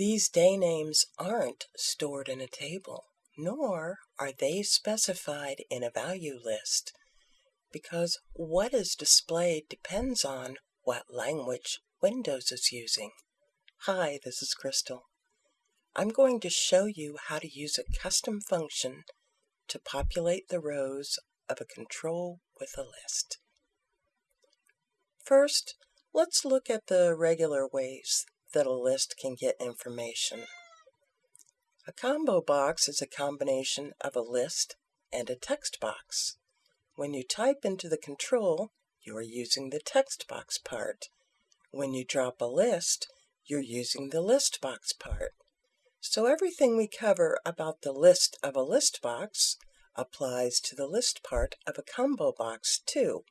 These day names aren't stored in a table, nor are they specified in a value list, because what is displayed depends on what language Windows is using. Hi, this is Crystal. I'm going to show you how to use a custom function to populate the rows of a control with a list. First, let's look at the regular ways that a list can get information. A combo box is a combination of a list and a text box. When you type into the control, you are using the text box part. When you drop a list, you're using the list box part. So everything we cover about the list of a list box applies to the list part of a combo box too.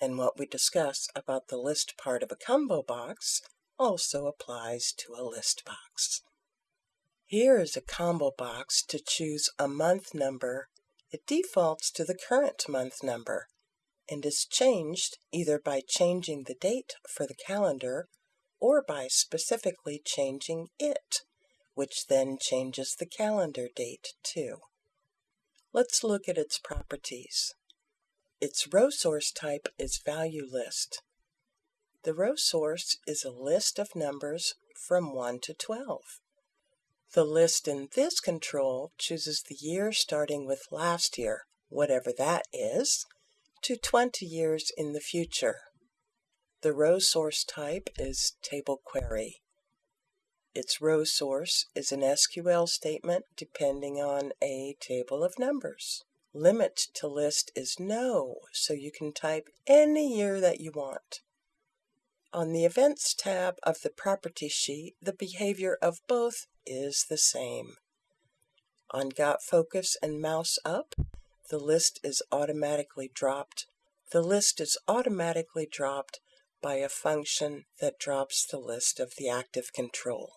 And what we discuss about the list part of a combo box also applies to a list box. Here is a combo box to choose a month number. It defaults to the current month number and is changed either by changing the date for the calendar or by specifically changing it, which then changes the calendar date too. Let's look at its properties. Its row source type is value list. The row source is a list of numbers from 1 to 12. The list in this control chooses the year starting with last year, whatever that is, to 20 years in the future. The row source type is table query. Its row source is an SQL statement depending on a table of numbers. Limit to list is no, so you can type any year that you want. On the Events tab of the Property sheet, the behavior of both is the same. On Got Focus and Mouse Up, the list is automatically dropped. The list is automatically dropped by a function that drops the list of the active control.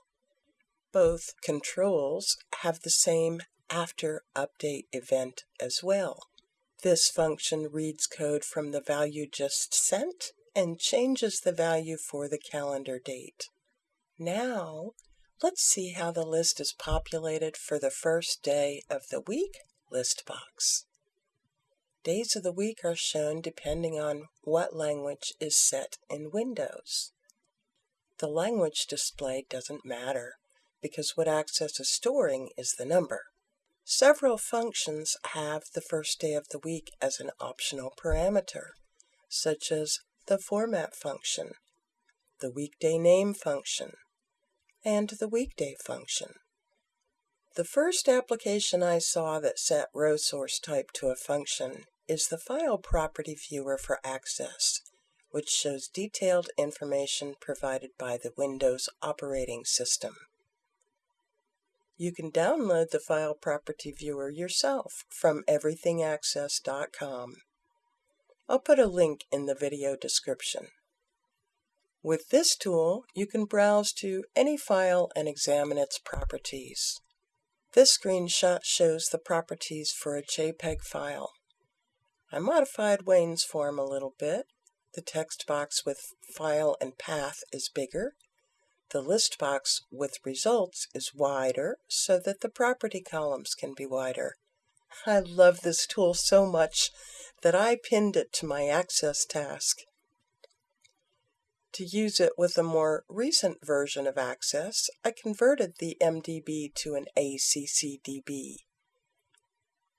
Both controls have the same after update event as well. This function reads code from the value just sent and changes the value for the calendar date. Now, let's see how the list is populated for the first day of the week list box. Days of the week are shown depending on what language is set in Windows. The language display doesn't matter because what Access is storing is the number. Several functions have the first day of the week as an optional parameter, such as the format function, the weekday name function, and the weekday function. The first application I saw that set row source type to a function is the File Property Viewer for Access, which shows detailed information provided by the Windows operating system. You can download the File Property Viewer yourself from everythingaccess.com. I'll put a link in the video description. With this tool, you can browse to any file and examine its properties. This screenshot shows the properties for a JPEG file. I modified Wayne's form a little bit. The text box with file and path is bigger. The list box with results is wider so that the property columns can be wider. I love this tool so much that I pinned it to my Access task. To use it with a more recent version of Access, I converted the MDB to an ACCDB.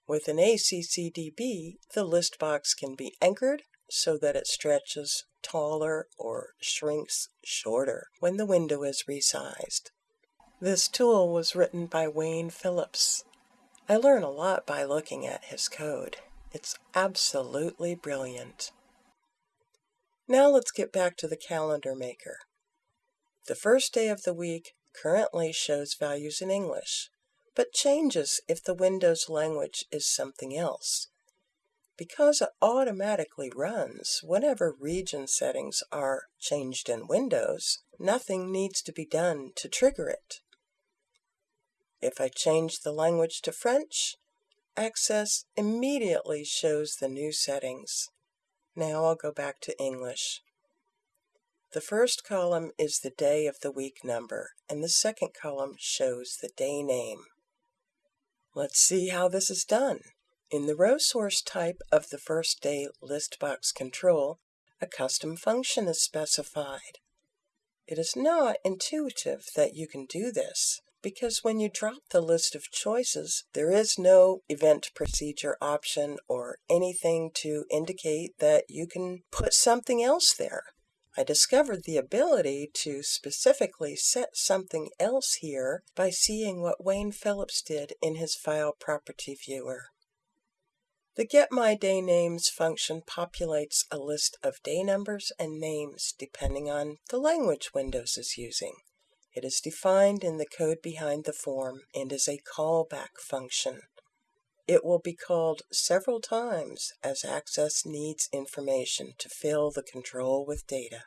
With an ACCDB, the list box can be anchored so that it stretches taller or shrinks shorter when the window is resized. This tool was written by Wayne Phillips. I learn a lot by looking at his code. It's absolutely brilliant. Now let's get back to the calendar maker. The first day of the week currently shows values in English, but changes if the Windows language is something else. Because it automatically runs whenever region settings are changed in Windows, nothing needs to be done to trigger it. If I change the language to French, Access immediately shows the new settings. Now I'll go back to English. The first column is the day of the week number, and the second column shows the day name. Let's see how this is done. In the row source type of the first day list box control, a custom function is specified. It is not intuitive that you can do this, because when you drop the list of choices, there is no event procedure option or anything to indicate that you can put something else there. I discovered the ability to specifically set something else here by seeing what Wayne Phillips did in his file property viewer. The Get My Day Names function populates a list of day numbers and names depending on the language Windows is using. It is defined in the code behind the form and is a callback function. It will be called several times as Access needs information to fill the control with data.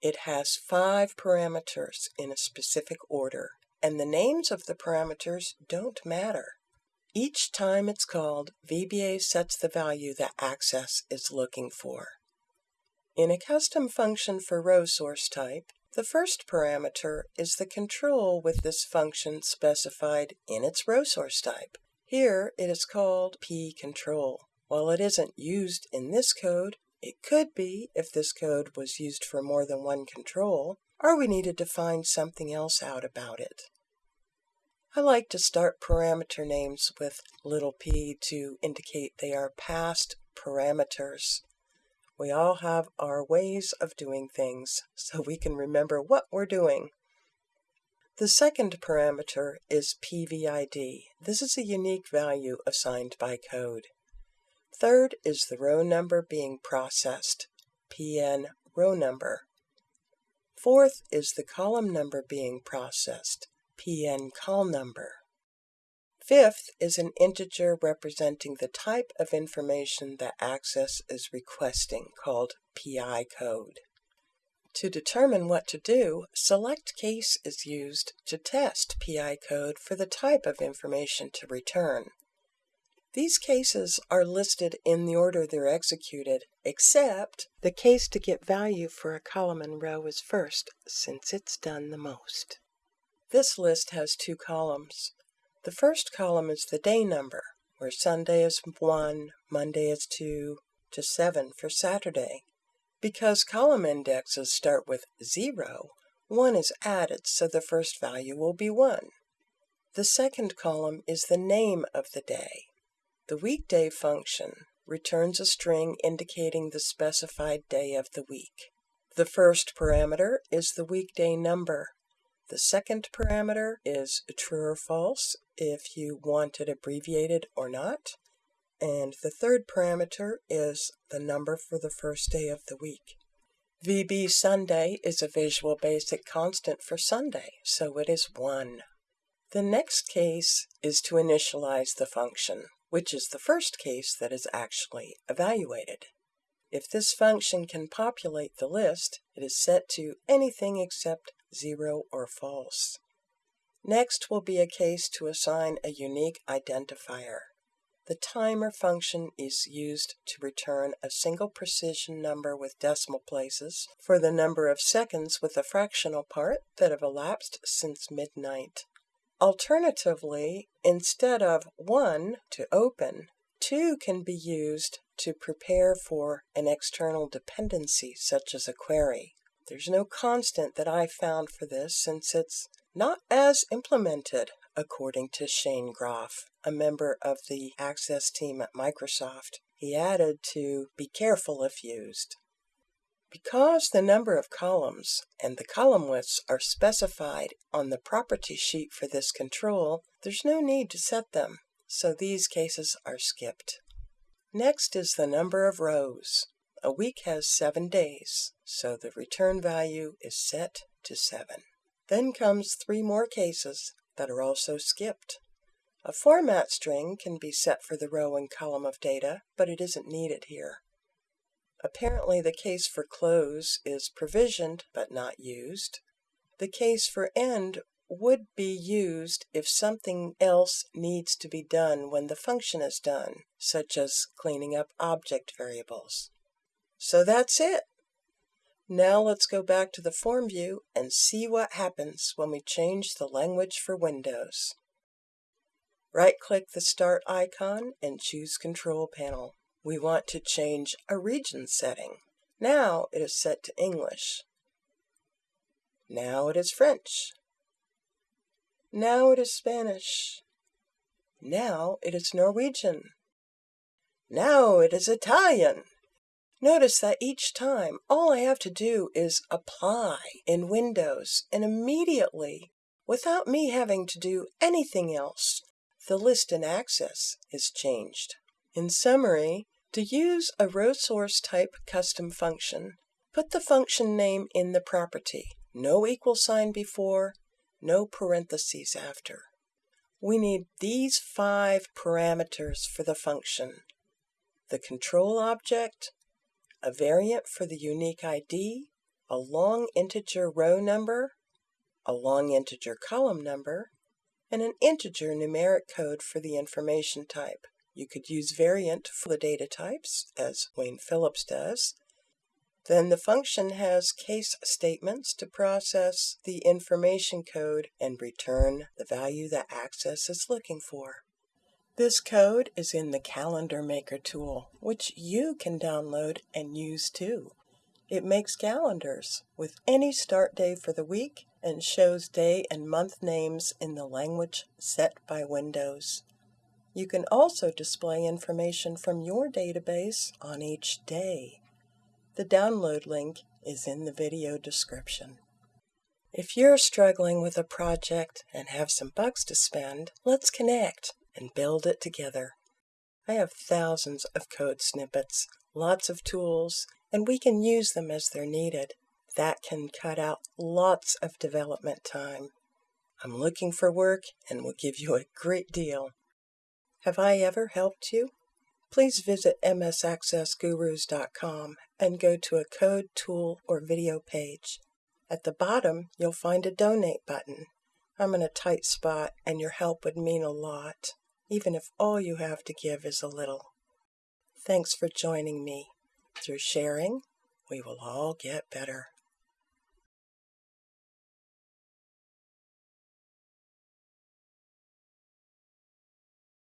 It has five parameters in a specific order, and the names of the parameters don't matter. Each time it's called, VBA sets the value that Access is looking for. In a custom function for row source type, the first parameter is the control with this function specified in its row source type. Here it is called pcontrol. While it isn't used in this code, it could be if this code was used for more than one control, or we needed to find something else out about it. I like to start parameter names with little p to indicate they are passed parameters. We all have our ways of doing things, so we can remember what we're doing. The second parameter is PVID. This is a unique value assigned by code. Third is the row number being processed, PN row number. Fourth is the column number being processed, PN call number. Fifth is an integer representing the type of information that Access is requesting, called PI code. To determine what to do, select case is used to test PI code for the type of information to return. These cases are listed in the order they're executed, except the case to get value for a column and row is first, since it's done the most. This list has two columns. The first column is the day number, where Sunday is 1, Monday is 2, to 7 for Saturday. Because column indexes start with 0, 1 is added, so the first value will be 1. The second column is the name of the day. The weekday function returns a string indicating the specified day of the week. The first parameter is the weekday number. The second parameter is true or false if you want it abbreviated or not. And the third parameter is the number for the first day of the week. VB Sunday is a Visual Basic constant for Sunday, so it is 1. The next case is to initialize the function, which is the first case that is actually evaluated. If this function can populate the list, it is set to anything except 0 or false. Next will be a case to assign a unique identifier. The timer function is used to return a single precision number with decimal places for the number of seconds with a fractional part that have elapsed since midnight. Alternatively, instead of 1 to open, 2 can be used to prepare for an external dependency such as a query. There's no constant that I found for this since it's not as implemented according to Shane Groff, a member of the Access team at Microsoft. He added to be careful if used. Because the number of columns and the column widths are specified on the property sheet for this control, there's no need to set them, so these cases are skipped. Next is the number of rows. A week has seven days, so the return value is set to 7. Then comes three more cases that are also skipped. A format string can be set for the row and column of data, but it isn't needed here. Apparently the case for close is provisioned but not used. The case for end would be used if something else needs to be done when the function is done, such as cleaning up object variables. So that's it. Now let's go back to the form view and see what happens when we change the language for Windows. Right-click the Start icon and choose Control Panel. We want to change a region setting. Now it is set to English. Now it is French. Now it is Spanish. Now it is Norwegian. Now it is Italian. Notice that each time all I have to do is apply in Windows and immediately, without me having to do anything else, the list in Access is changed. In summary, to use a row source type custom function, put the function name in the property, no equal sign before, no parentheses after. We need these five parameters for the function. The control object, a variant for the unique ID, a long integer row number, a long integer column number, and an integer numeric code for the information type. You could use variant for the data types, as Wayne Phillips does. Then the function has case statements to process the information code and return the value that Access is looking for. This code is in the Calendar Maker tool, which you can download and use too. It makes calendars with any start day for the week and shows day and month names in the language set by Windows. You can also display information from your database on each day. The download link is in the video description. If you're struggling with a project and have some bucks to spend, let's connect and build it together. I have thousands of code snippets, lots of tools, and we can use them as they're needed. That can cut out lots of development time. I'm looking for work and will give you a great deal. Have I ever helped you? Please visit msaccessgurus.com and go to a code, tool, or video page. At the bottom, you'll find a donate button. I'm in a tight spot and your help would mean a lot even if all you have to give is a little. Thanks for joining me. Through sharing, we will all get better.